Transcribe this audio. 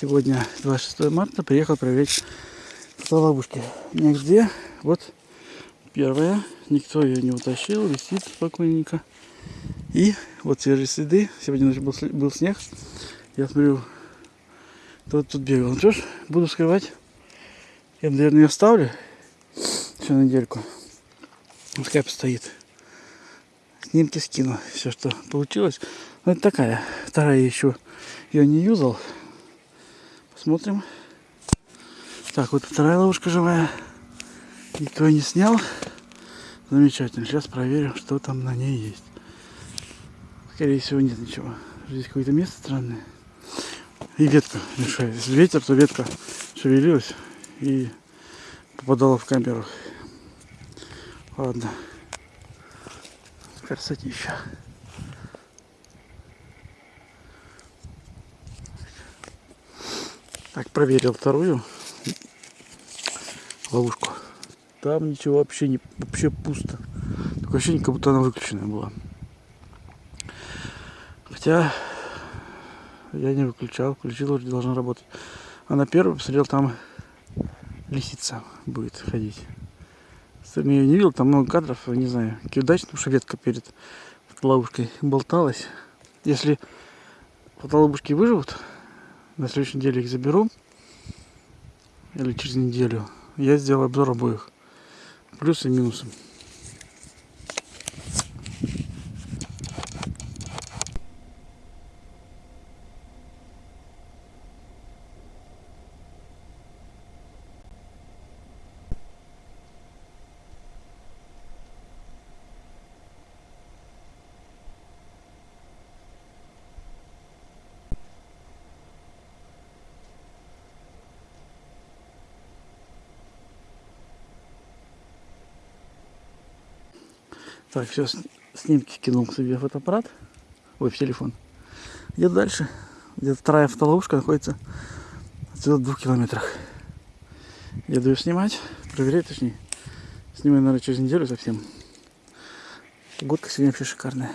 Сегодня 26 марта. Приехал проверить фотоловушки. Нигде. Вот первая. Никто ее не утащил. Висит спокойненько. И вот свежие следы. Сегодня ночью был, был снег. Я смотрю, кто тут бегал. Ну что ж, буду скрывать. Я, наверное, ее оставлю еще на недельку. Пускай постоит. Снимки скину. Все, что получилось. Ну, это такая. Вторая еще. Я не юзал. Посмотрим. Так, вот вторая ловушка живая. Никто не снял. Замечательно. Сейчас проверим, что там на ней есть. Скорее всего, нет ничего. Здесь какое-то место странное. И ветка мешает. Если ветер, то ветка шевелилась и попадала в камеру. Ладно. Красотища. Так, проверил вторую ловушку. Там ничего вообще не вообще пусто. Такое ощущение, как будто она выключенная была. Хотя я не выключал, включил, уже должна работать. А на первый посмотрел, там лисица будет ходить. Сам я не видел, там много кадров, не знаю, какие удачные, потому что ветка перед ловушкой болталась. Если фотоловушки выживут, на следующей неделе их заберу, или через неделю, я сделаю обзор обоих. Плюсы и минусы. Так, сейчас снимки кинул себе в фотоаппарат. Ой, в телефон. Еду дальше. Где вторая фотоловушка находится отсюда в двух километрах. Еду ее снимать, проверять точнее. Снимаю, наверное, через неделю совсем. Погодка сегодня вообще шикарная.